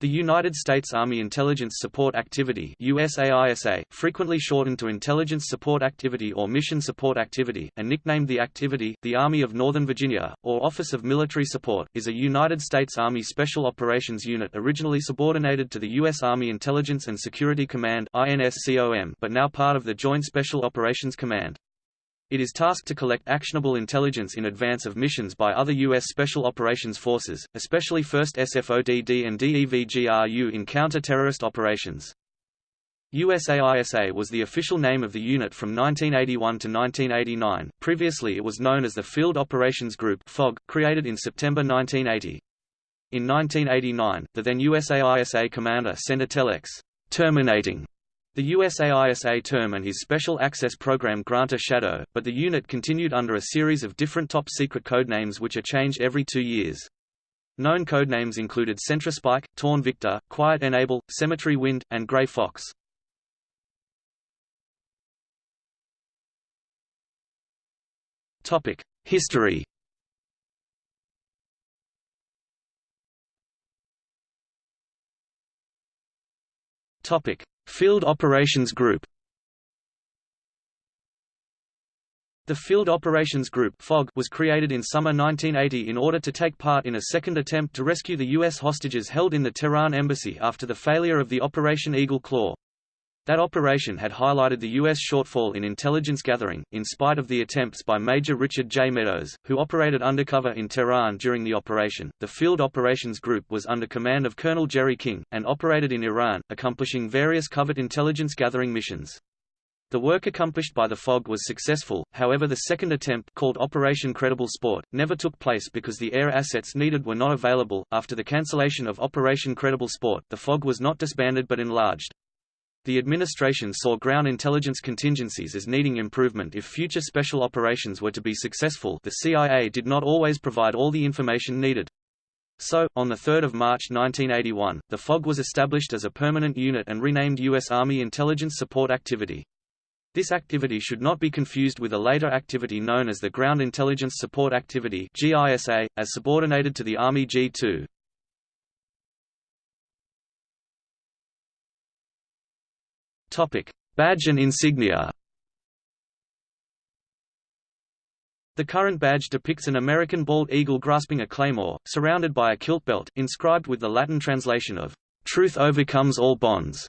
The United States Army Intelligence Support Activity USAISA, frequently shortened to Intelligence Support Activity or Mission Support Activity, and nicknamed the activity, the Army of Northern Virginia, or Office of Military Support, is a United States Army Special Operations Unit originally subordinated to the U.S. Army Intelligence and Security Command but now part of the Joint Special Operations Command. It is tasked to collect actionable intelligence in advance of missions by other U.S. Special Operations Forces, especially 1st SFODD and DEVGRU in counter-terrorist operations. USAISA was the official name of the unit from 1981 to 1989, previously it was known as the Field Operations Group FOG, created in September 1980. In 1989, the then USAISA commander sent a telex, terminating the USAISA term and his Special Access Program Grantor Shadow, but the unit continued under a series of different top-secret codenames which are changed every two years. Known codenames included Centraspike, Torn Victor, Quiet Enable, Cemetery Wind, and Grey Fox. History Topic: Field Operations Group The Field Operations Group was created in summer 1980 in order to take part in a second attempt to rescue the U.S. hostages held in the Tehran embassy after the failure of the Operation Eagle Claw. That operation had highlighted the U.S. shortfall in intelligence gathering, in spite of the attempts by Major Richard J. Meadows, who operated undercover in Tehran during the operation. The Field Operations Group was under command of Colonel Jerry King, and operated in Iran, accomplishing various covert intelligence gathering missions. The work accomplished by the FOG was successful, however the second attempt called Operation Credible Sport, never took place because the air assets needed were not available. After the cancellation of Operation Credible Sport, the FOG was not disbanded but enlarged. The administration saw ground intelligence contingencies as needing improvement if future special operations were to be successful the CIA did not always provide all the information needed. So, on 3 March 1981, the FOG was established as a permanent unit and renamed U.S. Army Intelligence Support Activity. This activity should not be confused with a later activity known as the Ground Intelligence Support Activity GISA, as subordinated to the Army G2. Topic: Badge and insignia. The current badge depicts an American bald eagle grasping a claymore, surrounded by a kilt belt, inscribed with the Latin translation of "Truth overcomes all bonds."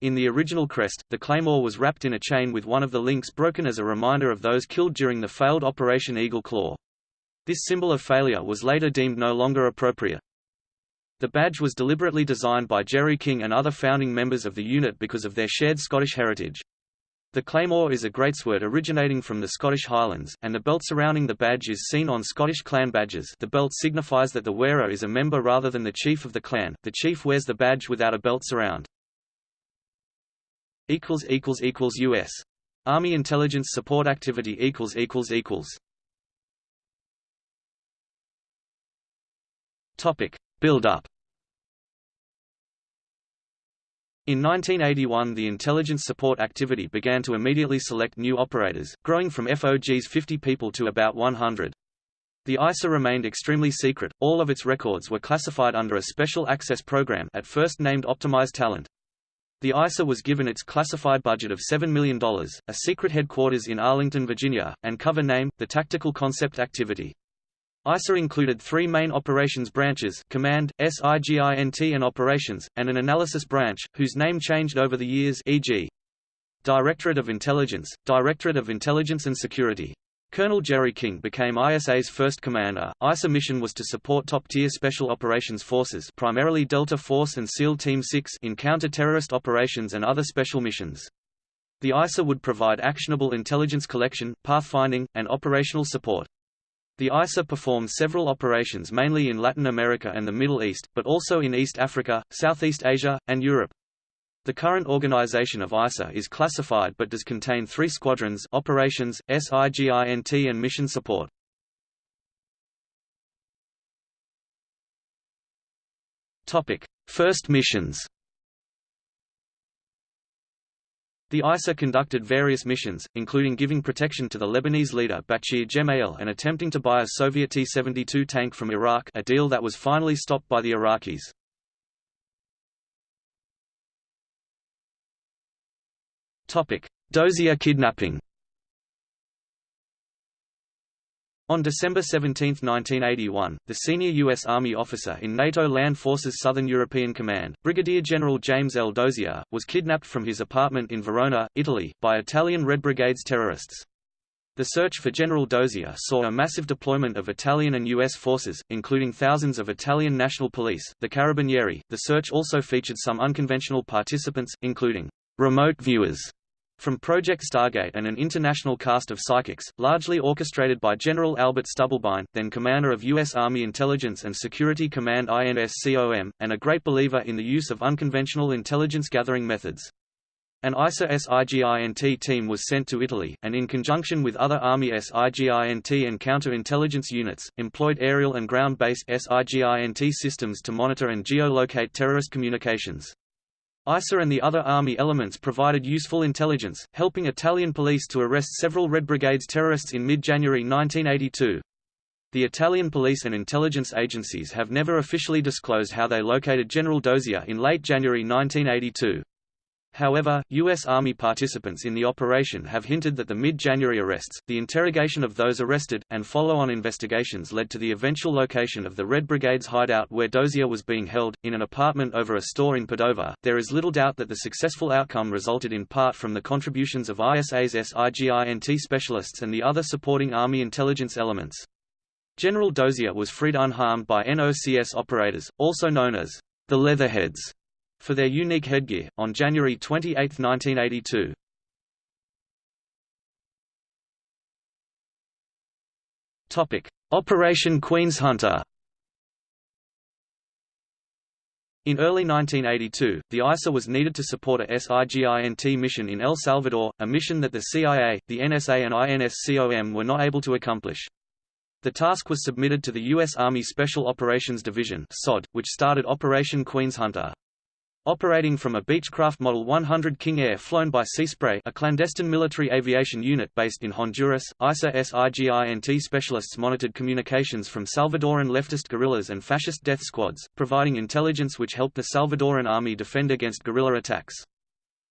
In the original crest, the claymore was wrapped in a chain with one of the links broken as a reminder of those killed during the failed Operation Eagle Claw. This symbol of failure was later deemed no longer appropriate. The badge was deliberately designed by Jerry King and other founding members of the unit because of their shared Scottish heritage. The claymore is a greatsword originating from the Scottish Highlands, and the belt surrounding the badge is seen on Scottish clan badges the belt signifies that the wearer is a member rather than the chief of the clan, the chief wears the badge without a belt surround. U.S. Army Intelligence Support Activity equals equals equals. Topic. Build-up In 1981 the intelligence support activity began to immediately select new operators, growing from FOG's 50 people to about 100. The ISA remained extremely secret, all of its records were classified under a special access program at first named Optimize Talent. The ISA was given its classified budget of $7 million, a secret headquarters in Arlington, Virginia, and cover name, the Tactical Concept Activity. ISA included three main operations branches Command, SIGINT and Operations, and an analysis branch, whose name changed over the years e.g. Directorate of Intelligence, Directorate of Intelligence and Security. Colonel Jerry King became ISA's first commander. ISA mission was to support top-tier special operations forces, primarily Delta Force and SEAL Team 6, in counter-terrorist operations and other special missions. The ISA would provide actionable intelligence collection, pathfinding, and operational support. The ISA performs several operations mainly in Latin America and the Middle East, but also in East Africa, Southeast Asia, and Europe. The current organization of ISA is classified but does contain three squadrons operations, SIGINT and mission support. First missions The ISA conducted various missions, including giving protection to the Lebanese leader Bachir Gemayel and attempting to buy a Soviet T-72 tank from Iraq a deal that was finally stopped by the Iraqis. Dozier kidnapping On December 17, 1981, the senior U.S. Army officer in NATO Land Forces Southern European Command, Brigadier General James L. Dozier, was kidnapped from his apartment in Verona, Italy, by Italian Red Brigade's terrorists. The search for General Dozier saw a massive deployment of Italian and U.S. forces, including thousands of Italian National Police, the Carabinieri. The search also featured some unconventional participants, including remote viewers from Project Stargate and an international cast of psychics, largely orchestrated by General Albert Stubblebine, then commander of U.S. Army Intelligence and Security Command INSCOM, and a great believer in the use of unconventional intelligence gathering methods. An ISA SIGINT team was sent to Italy, and in conjunction with other Army SIGINT and counter-intelligence units, employed aerial and ground-based SIGINT systems to monitor and geolocate terrorist communications. ISA and the other army elements provided useful intelligence, helping Italian police to arrest several Red Brigade's terrorists in mid-January 1982. The Italian police and intelligence agencies have never officially disclosed how they located General Dozier in late January 1982. However, U.S. Army participants in the operation have hinted that the mid-January arrests, the interrogation of those arrested, and follow-on investigations led to the eventual location of the Red Brigade's hideout where Dozier was being held, in an apartment over a store in Padova. There is little doubt that the successful outcome resulted in part from the contributions of ISA's SIGINT specialists and the other supporting Army intelligence elements. General Dozier was freed unharmed by NOCS operators, also known as the Leatherheads, for their unique headgear, on January 28, 1982. Operation Queen's Hunter In early 1982, the ISA was needed to support a SIGINT mission in El Salvador, a mission that the CIA, the NSA and INSCOM were not able to accomplish. The task was submitted to the U.S. Army Special Operations Division which started Operation Queen's Hunter. Operating from a Beechcraft Model 100 King Air flown by Seaspray a clandestine military aviation unit based in Honduras, ISA SIGINT specialists monitored communications from Salvadoran leftist guerrillas and fascist death squads, providing intelligence which helped the Salvadoran army defend against guerrilla attacks.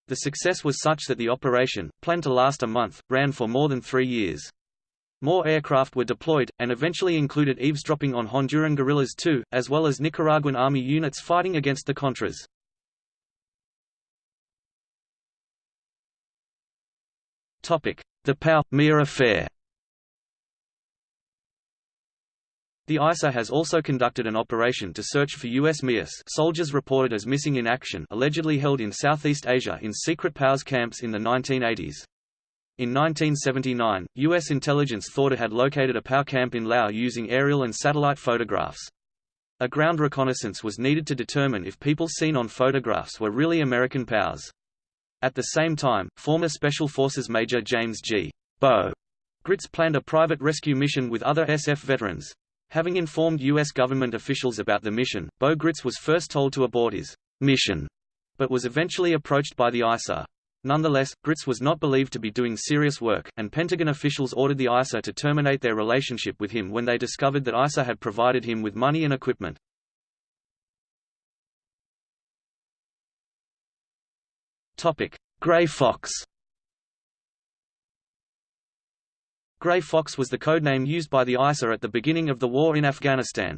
The success was such that the operation, planned to last a month, ran for more than three years. More aircraft were deployed, and eventually included eavesdropping on Honduran guerrillas too, as well as Nicaraguan army units fighting against the Contras. The POW/MIA affair The ISA has also conducted an operation to search for U.S. MIAS soldiers reported as missing in action allegedly held in Southeast Asia in secret POWs camps in the 1980s. In 1979, U.S. intelligence thought it had located a POW camp in Laos using aerial and satellite photographs. A ground reconnaissance was needed to determine if people seen on photographs were really American POWs. At the same time, former Special Forces Major James G. Bo Gritz planned a private rescue mission with other SF veterans. Having informed U.S. government officials about the mission, Bo Gritz was first told to abort his mission, but was eventually approached by the ISA. Nonetheless, Gritz was not believed to be doing serious work, and Pentagon officials ordered the ISA to terminate their relationship with him when they discovered that ISA had provided him with money and equipment. Topic: Gray Fox. Gray Fox was the codename used by the ISA at the beginning of the war in Afghanistan.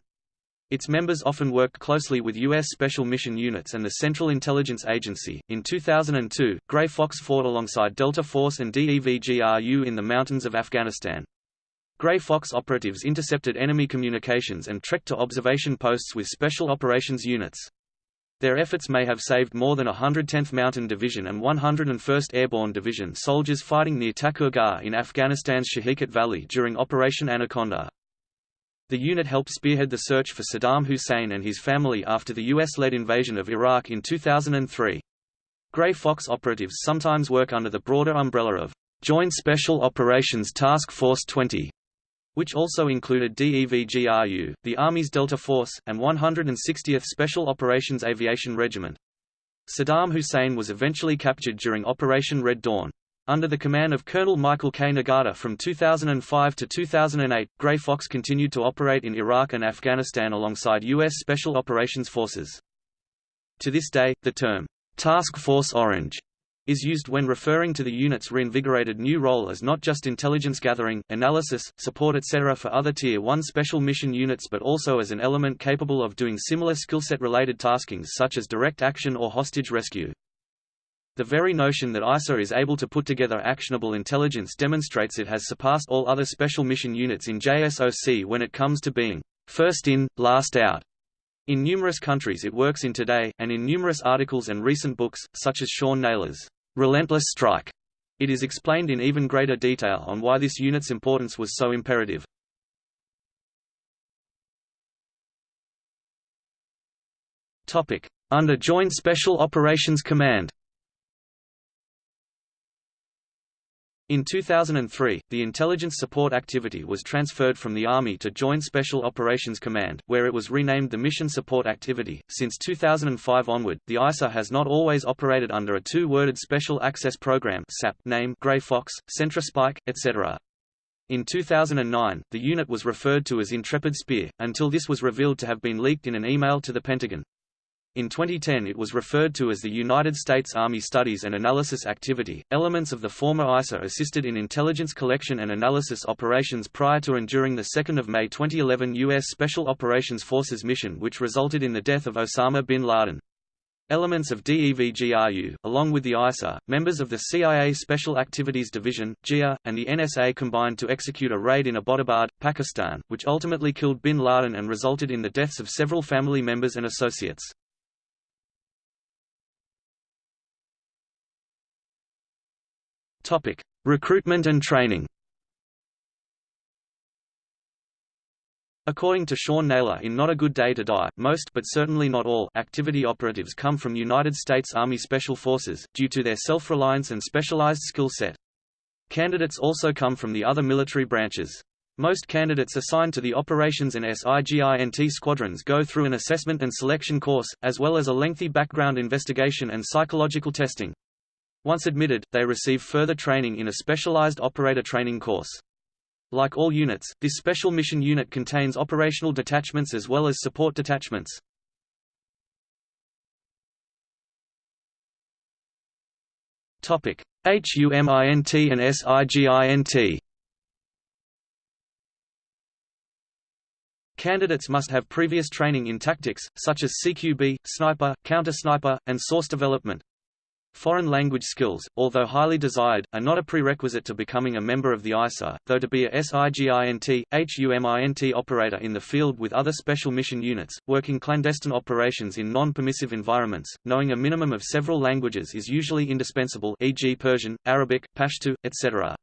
Its members often worked closely with U.S. Special Mission Units and the Central Intelligence Agency. In 2002, Gray Fox fought alongside Delta Force and DEVGRU in the mountains of Afghanistan. Gray Fox operatives intercepted enemy communications and trekked to observation posts with Special Operations units. Their efforts may have saved more than 110th Mountain Division and 101st Airborne Division soldiers fighting near Takur Ghar in Afghanistan's Shah-i-Kot Valley during Operation Anaconda. The unit helped spearhead the search for Saddam Hussein and his family after the U.S.-led invasion of Iraq in 2003. Gray Fox operatives sometimes work under the broader umbrella of Joint Special Operations Task Force 20, which also included DEVGRU, the Army's Delta Force, and 160th Special Operations Aviation Regiment. Saddam Hussein was eventually captured during Operation Red Dawn. Under the command of Colonel Michael K. Nagata from 2005 to 2008, Gray Fox continued to operate in Iraq and Afghanistan alongside U.S. Special Operations Forces. To this day, the term, Task Force Orange, is used when referring to the unit's reinvigorated new role as not just intelligence gathering, analysis, support etc. for other Tier 1 special mission units but also as an element capable of doing similar skillset related taskings such as direct action or hostage rescue. The very notion that ISA is able to put together actionable intelligence demonstrates it has surpassed all other special mission units in JSOC when it comes to being first in, last out. In numerous countries it works in today, and in numerous articles and recent books, such as Sean Naylor's Relentless Strike, it is explained in even greater detail on why this unit's importance was so imperative. Under Joint Special Operations Command In 2003, the intelligence support activity was transferred from the Army to Joint Special Operations Command, where it was renamed the Mission Support Activity. Since 2005 onward, the ISA has not always operated under a two-worded Special Access Program (SAP) name Grey Fox, Centra Spike, etc. In 2009, the unit was referred to as Intrepid Spear, until this was revealed to have been leaked in an email to the Pentagon. In 2010 it was referred to as the United States Army Studies and Analysis Activity. Elements of the former ISA assisted in intelligence collection and analysis operations prior to and during the 2 May 2011 U.S. Special Operations Forces mission which resulted in the death of Osama bin Laden. Elements of DEVGRU, along with the ISA, members of the CIA Special Activities Division, GIA, and the NSA combined to execute a raid in Abbottabad, Pakistan, which ultimately killed bin Laden and resulted in the deaths of several family members and associates. Topic: Recruitment and training. According to Sean Naylor in Not a Good Day to Die, most but certainly not all activity operatives come from United States Army Special Forces, due to their self-reliance and specialized skill set. Candidates also come from the other military branches. Most candidates assigned to the Operations and SIGINT squadrons go through an assessment and selection course, as well as a lengthy background investigation and psychological testing. Once admitted, they receive further training in a specialized operator training course. Like all units, this special mission unit contains operational detachments as well as support detachments. Topic: HUMINT and SIGINT. Candidates must have previous training in tactics, such as CQB, sniper, counter-sniper, and source development. Foreign language skills, although highly desired, are not a prerequisite to becoming a member of the ISA, though to be a SIGINT, HUMINT operator in the field with other special mission units, working clandestine operations in non-permissive environments, knowing a minimum of several languages is usually indispensable e.g. Persian, Arabic, Pashto, etc.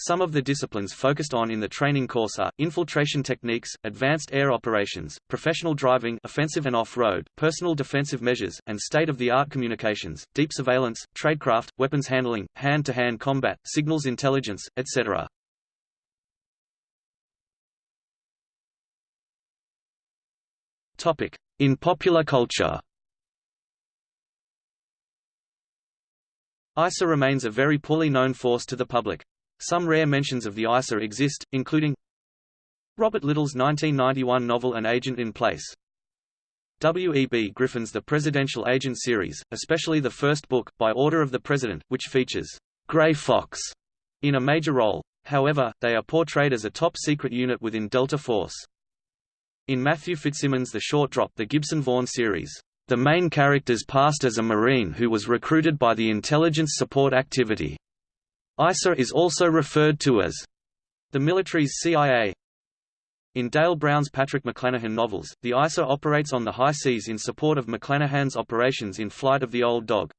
Some of the disciplines focused on in the training course are, infiltration techniques, advanced air operations, professional driving offensive and off-road, personal defensive measures, and state-of-the-art communications, deep surveillance, tradecraft, weapons handling, hand-to-hand -hand combat, signals intelligence, etc. In popular culture ISA remains a very poorly known force to the public. Some rare mentions of the ISA exist, including Robert Littell's 1991 novel An Agent in Place. W. E. B. Griffin's The Presidential Agent series, especially the first book, By Order of the President, which features Grey Fox in a major role. However, they are portrayed as a top-secret unit within Delta Force. In Matthew Fitzsimmons' The Short Drop The Gibson Vaughn series, the main characters passed as a Marine who was recruited by the Intelligence Support Activity. ISA is also referred to as the military's CIA. In Dale Brown's Patrick McClanahan novels, the ISA operates on the high seas in support of McClanahan's operations in Flight of the Old Dog.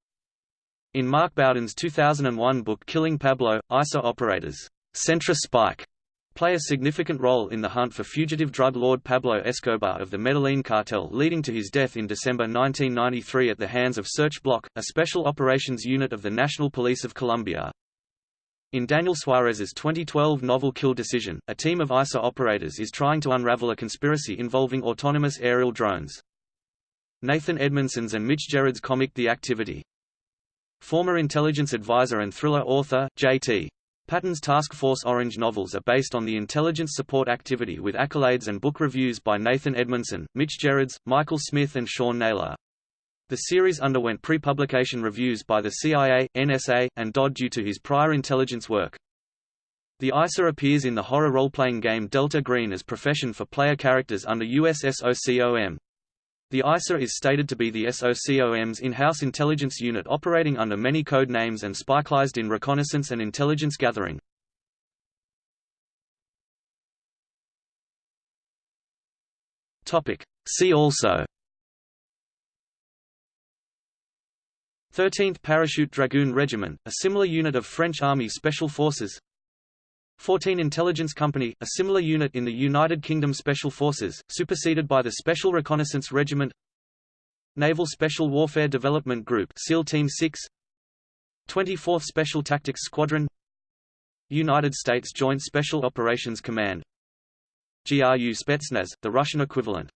In Mark Bowden's 2001 book Killing Pablo, ISA operators Centra Spike play a significant role in the hunt for fugitive drug lord Pablo Escobar of the Medellin cartel leading to his death in December 1993 at the hands of Search Bloc, a special operations unit of the National Police of Colombia. In Daniel Suarez's 2012 novel Kill Decision, a team of ISA operators is trying to unravel a conspiracy involving autonomous aerial drones. Nathan Edmondson's and Mitch Gerads' comic The Activity. Former intelligence advisor and thriller author, J.T. Patten's Task Force Orange novels are based on the intelligence support activity with accolades and book reviews by Nathan Edmondson, Mitch Gerads, Michael Smith and Sean Naylor. The series underwent pre-publication reviews by the CIA, NSA, and DOD due to his prior intelligence work. The ISA appears in the horror role-playing game Delta Green as profession for player characters under US SOCOM. The ISA is stated to be the SOCOM's in-house intelligence unit operating under many code names and specialized in reconnaissance and intelligence gathering. See also 13th Parachute Dragoon Regiment, a similar unit of French Army Special Forces. 14 Intelligence Company, a similar unit in the United Kingdom Special Forces, superseded by the Special Reconnaissance Regiment. Naval Special Warfare Development Group SEAL Team 6 24th Special Tactics Squadron. United States Joint Special Operations Command. GRU Spetsnaz, the Russian equivalent